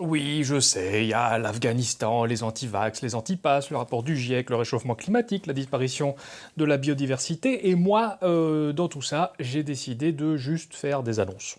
Oui, je sais, il y a l'Afghanistan, les anti-vax, les anti-pass, le rapport du GIEC, le réchauffement climatique, la disparition de la biodiversité, et moi, euh, dans tout ça, j'ai décidé de juste faire des annonces.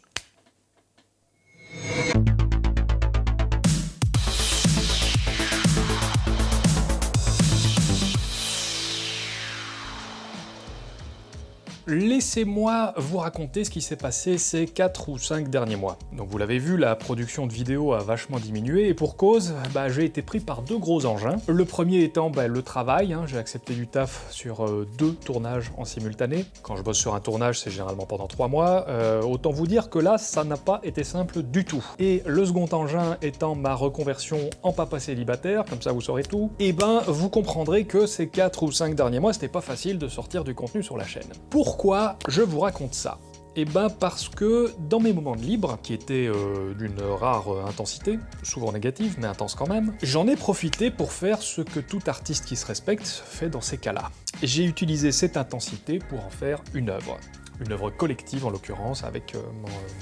Laissez-moi vous raconter ce qui s'est passé ces 4 ou 5 derniers mois. Donc vous l'avez vu, la production de vidéos a vachement diminué, et pour cause, bah, j'ai été pris par deux gros engins. Le premier étant bah, le travail, hein. j'ai accepté du taf sur euh, deux tournages en simultané. Quand je bosse sur un tournage, c'est généralement pendant 3 mois. Euh, autant vous dire que là, ça n'a pas été simple du tout. Et le second engin étant ma reconversion en papa célibataire, comme ça vous saurez tout, et eh ben vous comprendrez que ces 4 ou 5 derniers mois, c'était pas facile de sortir du contenu sur la chaîne. Pourquoi pourquoi je vous raconte ça eh ben parce que dans mes moments de libre, qui étaient euh, d'une rare euh, intensité, souvent négative, mais intense quand même, j'en ai profité pour faire ce que tout artiste qui se respecte fait dans ces cas-là. J'ai utilisé cette intensité pour en faire une œuvre une œuvre collective en l'occurrence avec euh,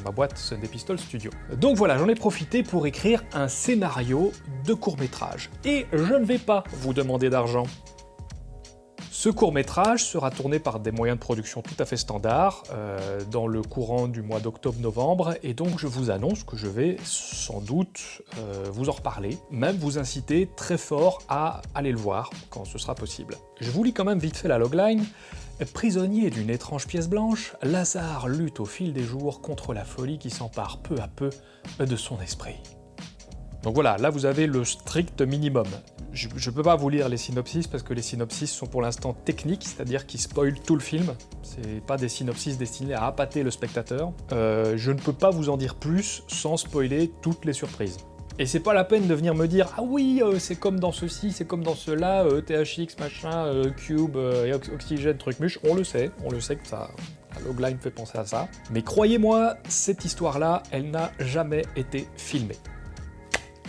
ma boîte Sunday Pistol Studio. Donc voilà, j'en ai profité pour écrire un scénario de court-métrage. Et je ne vais pas vous demander d'argent, ce court-métrage sera tourné par des moyens de production tout à fait standards euh, dans le courant du mois d'octobre-novembre, et donc je vous annonce que je vais sans doute euh, vous en reparler, même vous inciter très fort à aller le voir quand ce sera possible. Je vous lis quand même vite fait la logline. Prisonnier d'une étrange pièce blanche, Lazare lutte au fil des jours contre la folie qui s'empare peu à peu de son esprit. Donc voilà, là vous avez le strict minimum. Je ne peux pas vous lire les synopsis parce que les synopsis sont pour l'instant techniques, c'est-à-dire qu'ils spoilent tout le film. C'est pas des synopsis destinés à appâter le spectateur. Euh, je ne peux pas vous en dire plus sans spoiler toutes les surprises. Et c'est pas la peine de venir me dire « Ah oui, euh, c'est comme dans ceci, c'est comme dans cela, euh, THX, machin, Cube, Oxygène, truc muche », on le sait, on le sait que ça... Logline fait penser à ça. Mais croyez-moi, cette histoire-là, elle n'a jamais été filmée.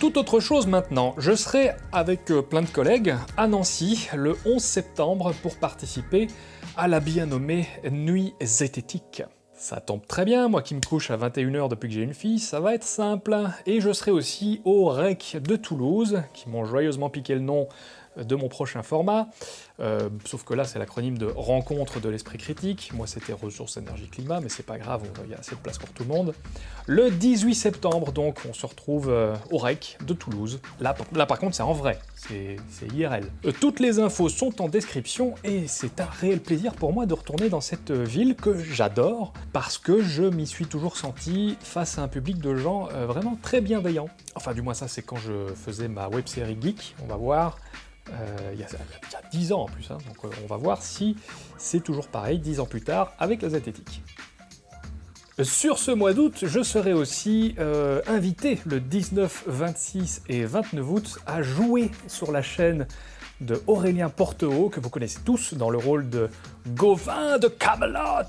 Tout autre chose maintenant, je serai avec euh, plein de collègues à Nancy le 11 septembre pour participer à la bien nommée Nuit zététique. Ça tombe très bien, moi qui me couche à 21h depuis que j'ai une fille, ça va être simple. Et je serai aussi au REC de Toulouse, qui m'ont joyeusement piqué le nom de mon prochain format, euh, sauf que là c'est l'acronyme de Rencontre de l'Esprit Critique, moi c'était Ressources, Énergie, Climat, mais c'est pas grave, il y a assez de place pour tout le monde. Le 18 septembre donc, on se retrouve euh, au REC de Toulouse, là, là par contre c'est en vrai, c'est IRL. Euh, toutes les infos sont en description, et c'est un réel plaisir pour moi de retourner dans cette ville que j'adore, parce que je m'y suis toujours senti face à un public de gens vraiment très bienveillants. Enfin du moins ça c'est quand je faisais ma web série Geek, on va voir, euh, il, y a, 10 ans en plus, hein. donc euh, on va voir si c'est toujours pareil 10 ans plus tard avec la zététique. Sur ce mois d'août, je serai aussi euh, invité le 19, 26 et 29 août à jouer sur la chaîne de Aurélien Porteau, que vous connaissez tous dans le rôle de Gauvin de Camelot.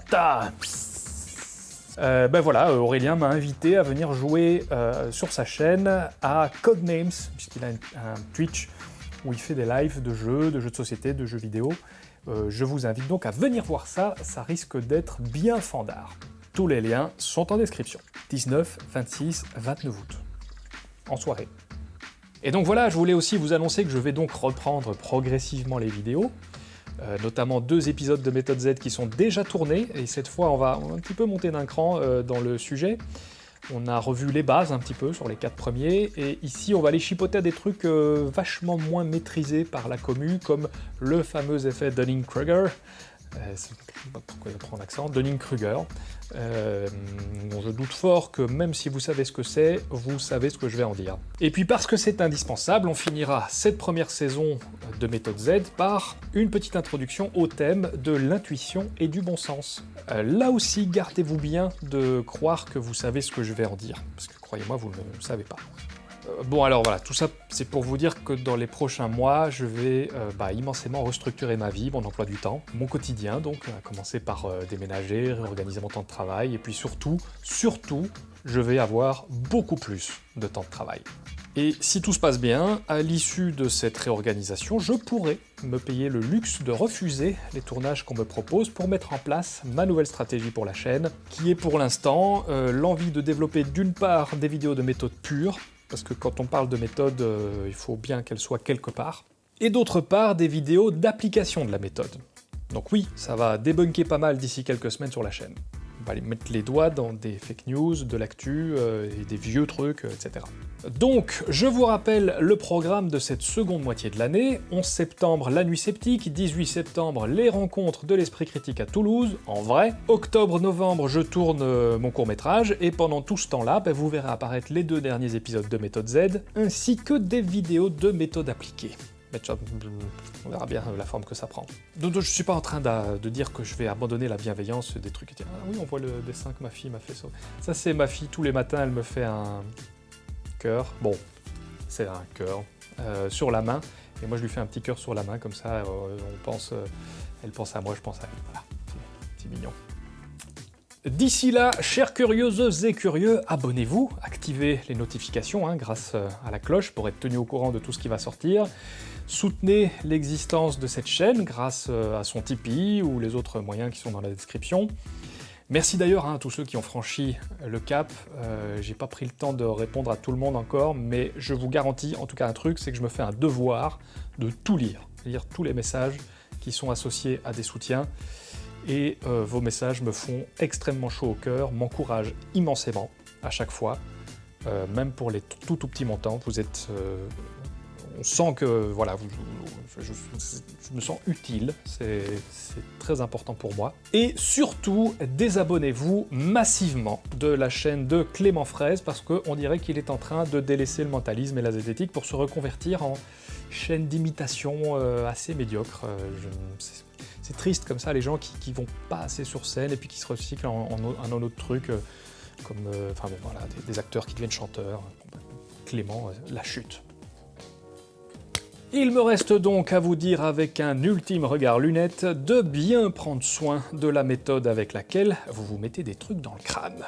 ben voilà, Aurélien m'a invité à venir jouer sur sa chaîne à Codenames, puisqu'il a un Twitch où il fait des lives de jeux, de jeux de société, de jeux vidéo. Euh, je vous invite donc à venir voir ça, ça risque d'être bien fandard. Tous les liens sont en description. 19, 26, 29 août. En soirée. Et donc voilà, je voulais aussi vous annoncer que je vais donc reprendre progressivement les vidéos, euh, notamment deux épisodes de Méthode Z qui sont déjà tournés, et cette fois on va un petit peu monter d'un cran euh, dans le sujet. On a revu les bases un petit peu sur les quatre premiers, et ici on va aller chipoter à des trucs euh, vachement moins maîtrisés par la commu, comme le fameux effet Dunning-Kruger, pourquoi il prend l'accent, Dunning-Kruger. Euh, je doute fort que même si vous savez ce que c'est, vous savez ce que je vais en dire. Et puis parce que c'est indispensable, on finira cette première saison de Méthode Z par une petite introduction au thème de l'intuition et du bon sens. Euh, là aussi, gardez-vous bien de croire que vous savez ce que je vais en dire, parce que croyez-moi, vous ne le savez pas. Euh, bon alors voilà, tout ça c'est pour vous dire que dans les prochains mois, je vais euh, bah, immensément restructurer ma vie, mon emploi du temps, mon quotidien donc, à commencer par euh, déménager, réorganiser mon temps de travail, et puis surtout, surtout, je vais avoir beaucoup plus de temps de travail. Et si tout se passe bien, à l'issue de cette réorganisation, je pourrai me payer le luxe de refuser les tournages qu'on me propose pour mettre en place ma nouvelle stratégie pour la chaîne, qui est pour l'instant l'envie de développer d'une part des vidéos de méthode pure, parce que quand on parle de méthode, euh, il faut bien qu'elle soit quelque part. Et d'autre part, des vidéos d'application de la méthode. Donc oui, ça va débunker pas mal d'ici quelques semaines sur la chaîne. Va mettre les doigts dans des fake news, de l'actu, euh, et des vieux trucs, euh, etc. Donc, je vous rappelle le programme de cette seconde moitié de l'année. 11 septembre, la nuit sceptique. 18 septembre, les rencontres de l'esprit critique à Toulouse, en vrai. Octobre-novembre, je tourne euh, mon court-métrage, et pendant tout ce temps-là, ben, vous verrez apparaître les deux derniers épisodes de Méthode Z, ainsi que des vidéos de méthode appliquée. Mais on verra bien la forme que ça prend. Donc, je suis pas en train de, dire que je vais abandonner la bienveillance des trucs. Ah oui, on voit le dessin que ma fille m'a fait ça. C'est ma fille, tous les matins, elle me fait un cœur. Bon, c'est un cœur euh, sur la main. Et moi, je lui fais un petit cœur sur la main, comme ça, euh, on pense, euh, elle pense à moi, je pense à elle. Voilà, petit mignon. D'ici là, chères curieuses et curieux, abonnez-vous, activez les notifications hein, grâce à la cloche pour être tenu au courant de tout ce qui va sortir. Soutenez l'existence de cette chaîne grâce à son Tipeee ou les autres moyens qui sont dans la description. Merci d'ailleurs hein, à tous ceux qui ont franchi le cap. Euh, J'ai pas pris le temps de répondre à tout le monde encore, mais je vous garantis en tout cas un truc, c'est que je me fais un devoir de tout lire, lire tous les messages qui sont associés à des soutiens. Et euh, vos messages me font extrêmement chaud au cœur, m'encouragent immensément à chaque fois, euh, même pour les tout tout petits montants. Vous êtes euh, on sent que voilà, vous, je, je, je, me sens utile, c'est très important pour moi. Et surtout, désabonnez-vous massivement de la chaîne de Clément Fraise parce qu'on dirait qu'il est en train de délaisser le mentalisme et la zététique pour se reconvertir en chaîne d'imitation assez médiocre. Euh, c'est triste comme ça, les gens qui, vont pas assez sur scène et puis qui se recyclent en, un autre truc, euh, comme euh, enfin voilà, des, des, acteurs qui deviennent chanteurs. Clément, euh, la chute. Il me reste donc à vous dire avec un ultime regard lunette de bien prendre soin de la méthode avec laquelle vous vous mettez des trucs dans le crâne.